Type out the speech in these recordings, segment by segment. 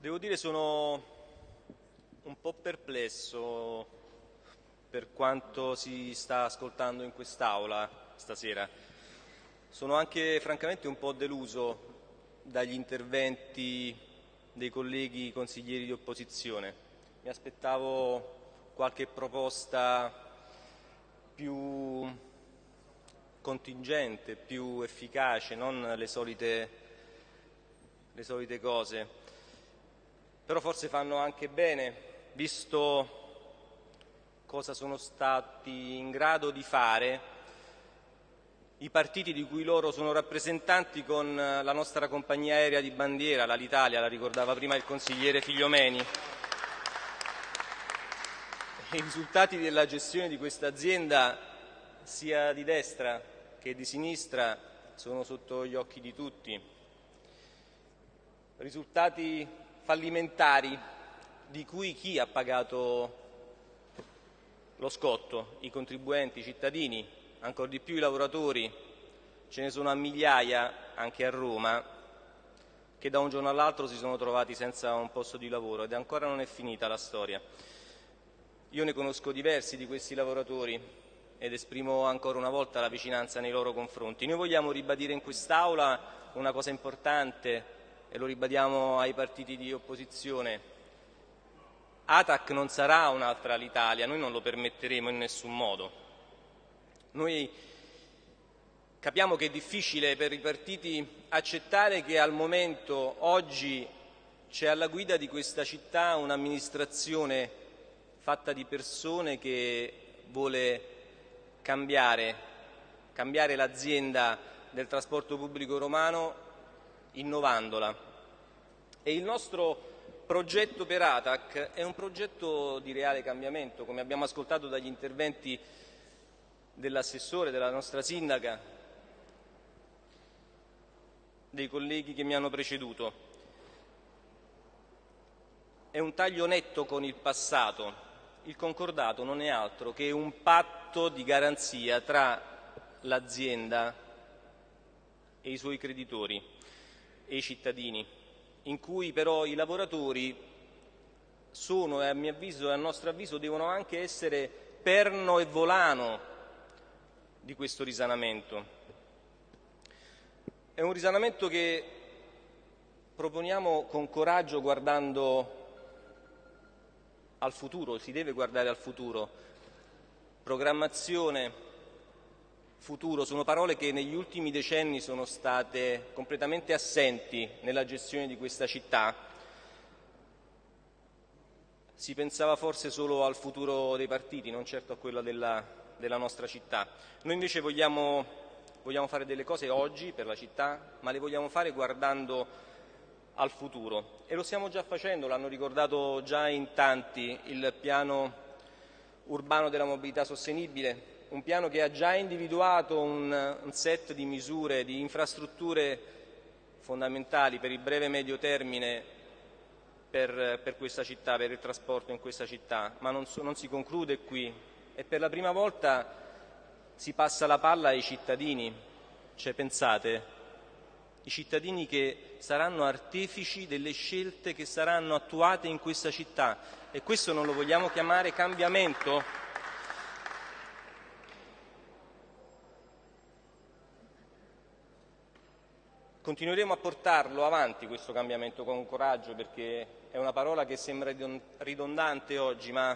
Devo dire sono un po' perplesso per quanto si sta ascoltando in quest'Aula stasera. Sono anche francamente un po' deluso dagli interventi dei colleghi consiglieri di opposizione. Mi aspettavo qualche proposta più contingente, più efficace, non le solite, le solite cose però forse fanno anche bene, visto cosa sono stati in grado di fare i partiti di cui loro sono rappresentanti con la nostra compagnia aerea di bandiera, l'Alitalia, la ricordava prima il consigliere Figliomeni. I risultati della gestione di questa azienda, sia di destra che di sinistra, sono sotto gli occhi di tutti. Risultati fallimentari di cui chi ha pagato lo scotto? I contribuenti, i cittadini, ancora di più i lavoratori. Ce ne sono a migliaia anche a Roma che da un giorno all'altro si sono trovati senza un posto di lavoro ed ancora non è finita la storia. Io ne conosco diversi di questi lavoratori ed esprimo ancora una volta la vicinanza nei loro confronti. Noi vogliamo ribadire in quest'Aula una cosa importante e lo ribadiamo ai partiti di opposizione, Atac non sarà un'altra l'Italia, noi non lo permetteremo in nessun modo. Noi capiamo che è difficile per i partiti accettare che al momento, oggi, c'è alla guida di questa città un'amministrazione fatta di persone che vuole cambiare, cambiare l'azienda del trasporto pubblico romano innovandola. E il nostro progetto per ATAC è un progetto di reale cambiamento, come abbiamo ascoltato dagli interventi dell'assessore, della nostra sindaca, dei colleghi che mi hanno preceduto. È un taglio netto con il passato. Il concordato non è altro che un patto di garanzia tra l'azienda e i suoi creditori e i cittadini, in cui però i lavoratori sono, a mio avviso e a nostro avviso, devono anche essere perno e volano di questo risanamento. È un risanamento che proponiamo con coraggio guardando al futuro, si deve guardare al futuro, programmazione, futuro sono parole che negli ultimi decenni sono state completamente assenti nella gestione di questa città. Si pensava forse solo al futuro dei partiti, non certo a quello della, della nostra città. Noi invece vogliamo, vogliamo fare delle cose oggi per la città, ma le vogliamo fare guardando al futuro e lo stiamo già facendo, l'hanno ricordato già in tanti, il piano urbano della mobilità sostenibile, un piano che ha già individuato un, un set di misure, di infrastrutture fondamentali per il breve e medio termine per, per, questa città, per il trasporto in questa città, ma non, non si conclude qui. E per la prima volta si passa la palla ai cittadini, cioè pensate, i cittadini che saranno artefici delle scelte che saranno attuate in questa città. E questo non lo vogliamo chiamare cambiamento? Continueremo a portarlo avanti questo cambiamento con coraggio perché è una parola che sembra ridondante oggi, ma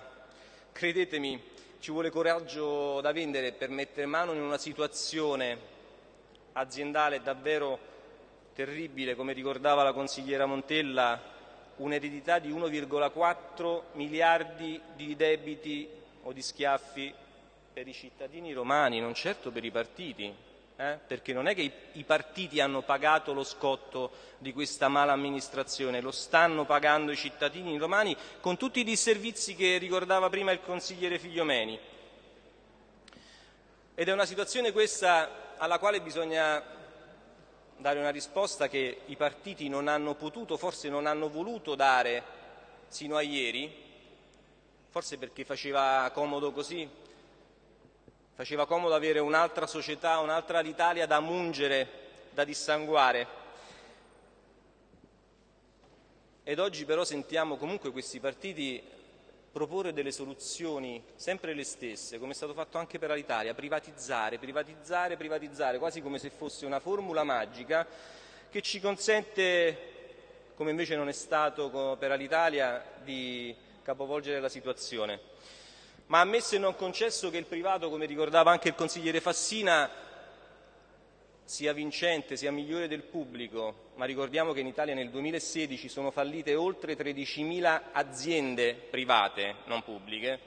credetemi ci vuole coraggio da vendere per mettere mano in una situazione aziendale davvero terribile, come ricordava la consigliera Montella, un'eredità di 1,4 miliardi di debiti o di schiaffi per i cittadini romani, non certo per i partiti eh? perché non è che i, i partiti hanno pagato lo scotto di questa mala amministrazione, lo stanno pagando i cittadini romani con tutti i disservizi che ricordava prima il consigliere Figliomeni. Ed è una situazione questa alla quale bisogna dare una risposta che i partiti non hanno potuto, forse non hanno voluto dare sino a ieri, forse perché faceva comodo così, Faceva comodo avere un'altra società, un'altra l'Italia da mungere, da dissanguare. ed oggi però sentiamo comunque questi partiti proporre delle soluzioni sempre le stesse, come è stato fatto anche per l'Italia, privatizzare, privatizzare, privatizzare, quasi come se fosse una formula magica che ci consente, come invece non è stato per l'Italia, di capovolgere la situazione. Ma ammesso e non concesso che il privato, come ricordava anche il consigliere Fassina, sia vincente, sia migliore del pubblico, ma ricordiamo che in Italia nel 2016 sono fallite oltre 13.000 aziende private, non pubbliche,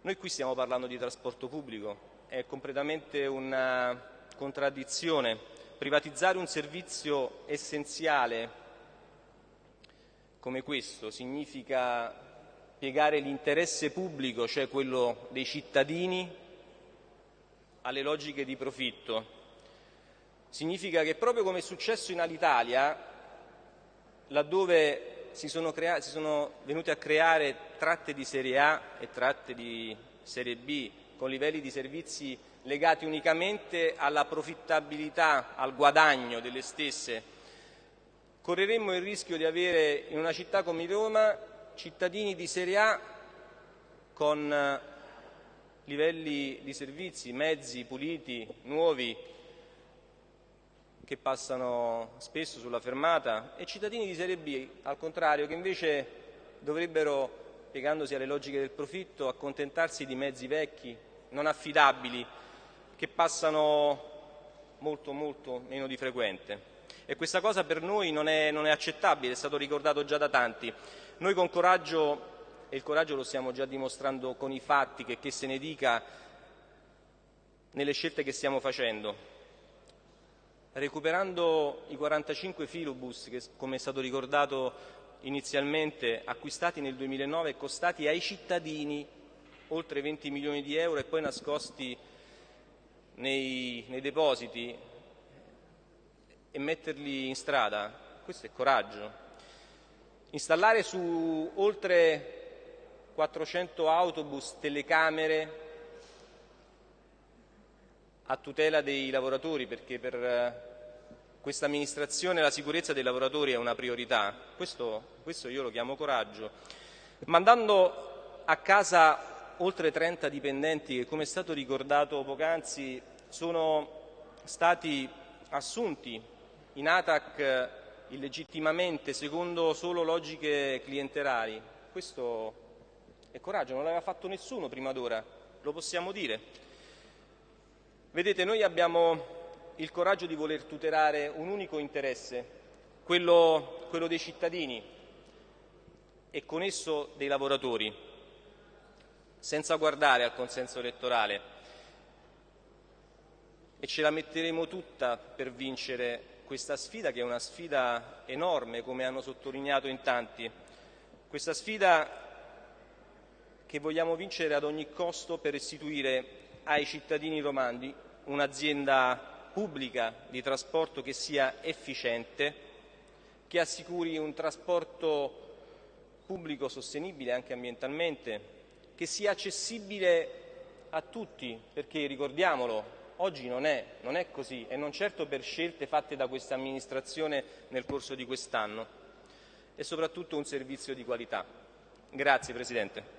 noi qui stiamo parlando di trasporto pubblico, è completamente una contraddizione. Privatizzare un servizio essenziale come questo significa piegare l'interesse pubblico, cioè quello dei cittadini, alle logiche di profitto. Significa che proprio come è successo in Alitalia, laddove si sono, si sono venuti a creare tratte di serie A e tratte di serie B con livelli di servizi legati unicamente alla profittabilità, al guadagno delle stesse, correremmo il rischio di avere in una città come Roma cittadini di serie A con livelli di servizi, mezzi puliti, nuovi, che passano spesso sulla fermata e cittadini di serie B, al contrario, che invece dovrebbero, piegandosi alle logiche del profitto, accontentarsi di mezzi vecchi, non affidabili, che passano molto molto meno di frequente. E questa cosa per noi non è, non è accettabile, è stato ricordato già da tanti. Noi con coraggio, e il coraggio lo stiamo già dimostrando con i fatti, che, che se ne dica, nelle scelte che stiamo facendo, recuperando i 45 filobus che, come è stato ricordato inizialmente, acquistati nel 2009 e costati ai cittadini oltre 20 milioni di euro e poi nascosti nei, nei depositi e metterli in strada, questo è coraggio. Installare su oltre 400 autobus telecamere a tutela dei lavoratori perché per eh, questa amministrazione la sicurezza dei lavoratori è una priorità, questo, questo io lo chiamo coraggio, mandando a casa oltre 30 dipendenti che come è stato ricordato poc'anzi sono stati assunti in ATAC illegittimamente secondo solo logiche clientelari, questo è coraggio, non l'aveva fatto nessuno prima d'ora, lo possiamo dire. Vedete, noi abbiamo il coraggio di voler tutelare un unico interesse, quello, quello dei cittadini e con esso dei lavoratori, senza guardare al consenso elettorale. E ce la metteremo tutta per vincere questa sfida, che è una sfida enorme, come hanno sottolineato in tanti. Questa sfida che vogliamo vincere ad ogni costo per restituire ai cittadini romani un'azienda pubblica di trasporto che sia efficiente, che assicuri un trasporto pubblico sostenibile anche ambientalmente, che sia accessibile a tutti, perché ricordiamolo, oggi non è, non è così e non certo per scelte fatte da questa amministrazione nel corso di quest'anno, e soprattutto un servizio di qualità. Grazie Presidente.